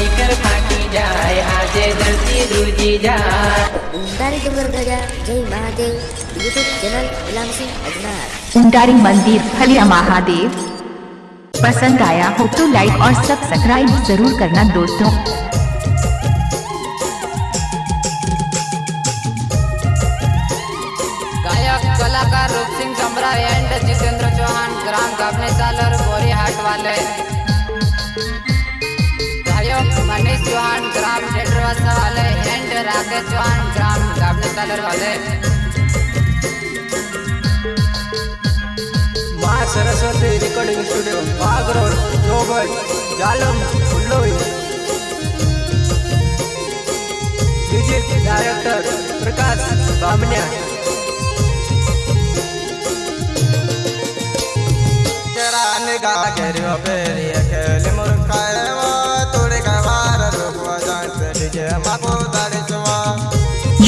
માઈ કર ફાટી જાય આજે ધરતી ધ્રુજી જાય ઉંટારી ડુંગર ગજા જય મહાદેવ યુટ્યુબ ચેનલ ગુલામસિંહ અજનાર उंटारी मंदिर फलिया महादेव पसंद आया हो तो लाइक और सब्सक्राइब जरूर करना दोस्तों गायक कलाकार रूपसिंह कमरा एंड जितेंद्र चौहान ग्राम कापने सालर बोरी हाट वाले चौहान ग्राम टेटर वाले एंड राकेश चौहान ग्राम गावने तलर वाले। माँ सरस्वती रिकॉर्डिंग स्टूडियो बागरोर, जोगोई, जालम फुल्लोई डीजे डायरेक्टर प्रकाश बामनिया। तेरा निगाह करियो पेरी अकेले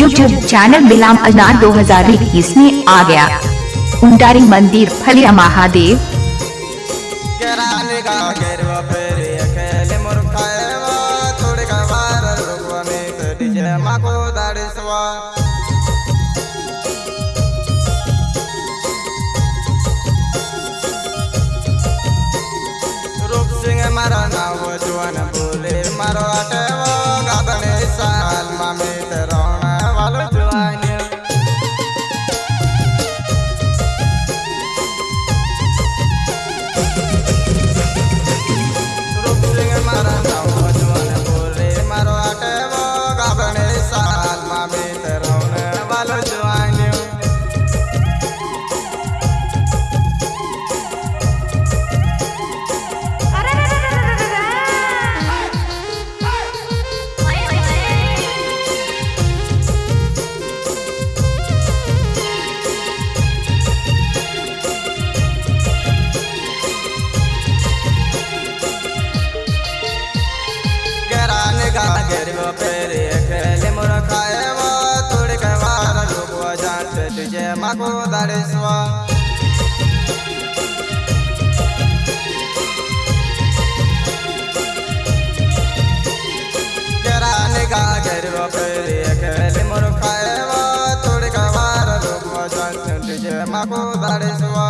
यूट्यूब चैनल बिलाम अजनार 2021 में आ गया। उंटारी मंदिर, फलिया महादेव। मारा नाव जुआन बोले। मारो अटेवो गादने साल मामे तेरोना गरान गा गरबो पेरे खेले मोर खाएवो तोड़ के वार लोगो जान तुझे माको दाड़ेसवा गरान गा गरबो पेरे खेले मोर खाएवो तोड़ के वार लोगो जान तुझे माको दाड़ेसवा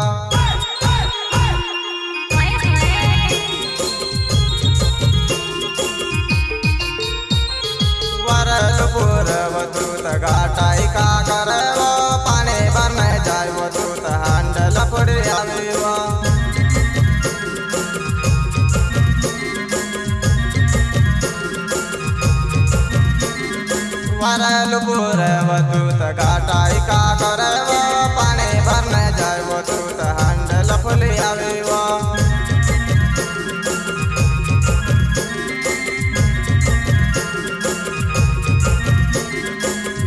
वरल पूरव दूत घाटाई का करव? पाणी बन जाय दूत हांडल फुले आविव।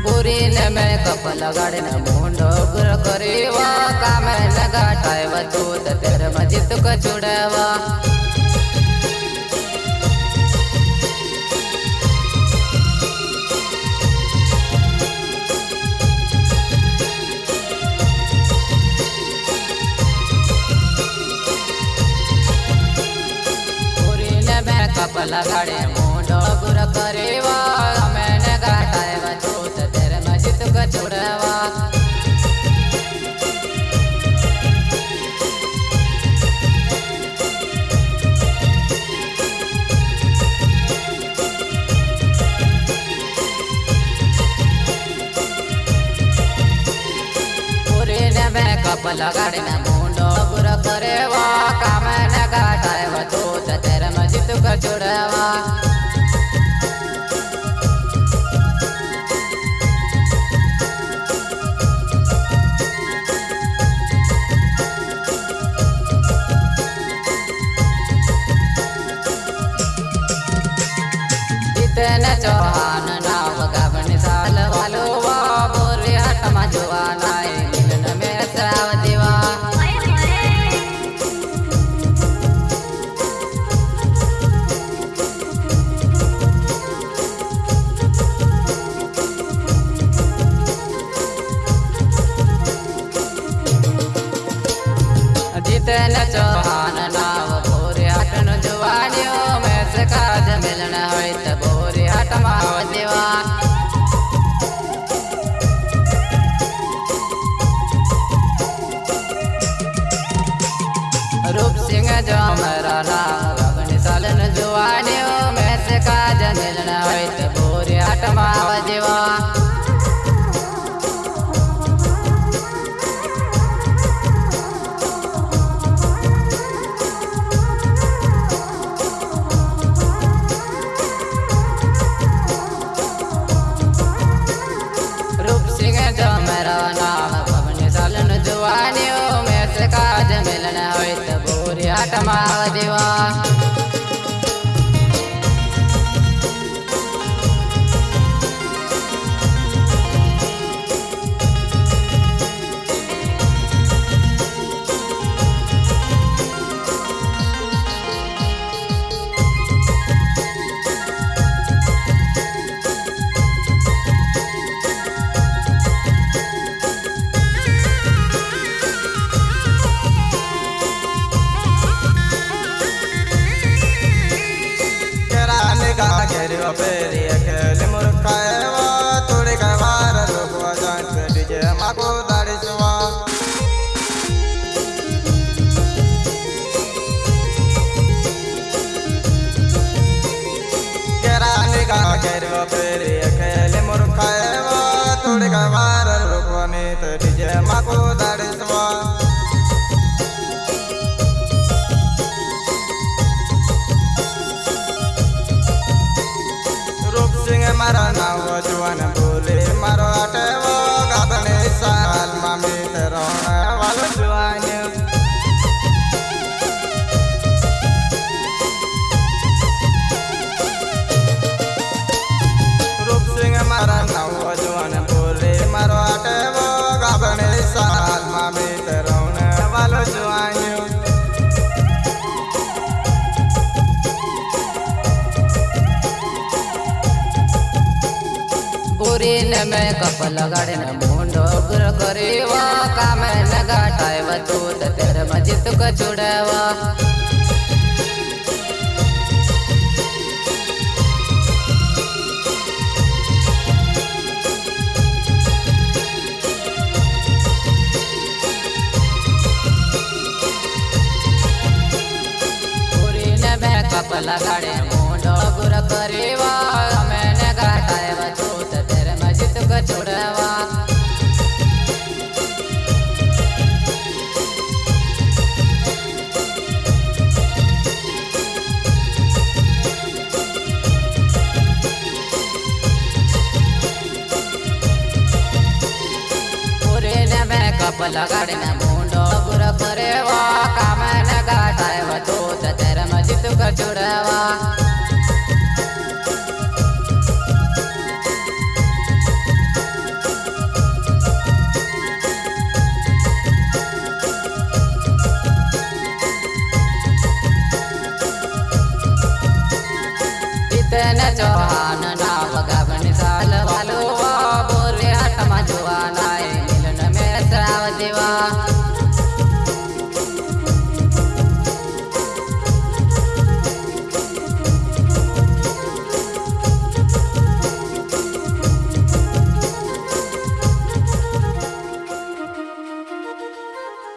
बोरी ने में कपल गाड़ी न मुंडो गुर करेवा। काम न गाटाय वतूत तेर मजित को छुड़वा। बोरी कपल गाड़ी मुंडो गुर करेवा मैं न गाटाय वतूत तेर मजित को छुड़वा पुरीने में ને ચોહાન નાવ ગાવણ સાલ વાલો બાબોરે હાટમાં જોવાનાય મિલન મે સાવ દેવા. જીતન ચોહાન નાવ ભોરે હાટનો જોવાડ્યો મેં સકાજ મિલન હોય તો ela veio a Joanna. दिन में कपल गड़न मुंडो गुर करेवा मैं नगा टाइव तो तेर मजित को छुड़वा। कपल गड़े मुंडो गुर करेवा पलकडन मुंडो गुर करेवा कामन गाठायवा तो तेरा मजित कर जुडवा では。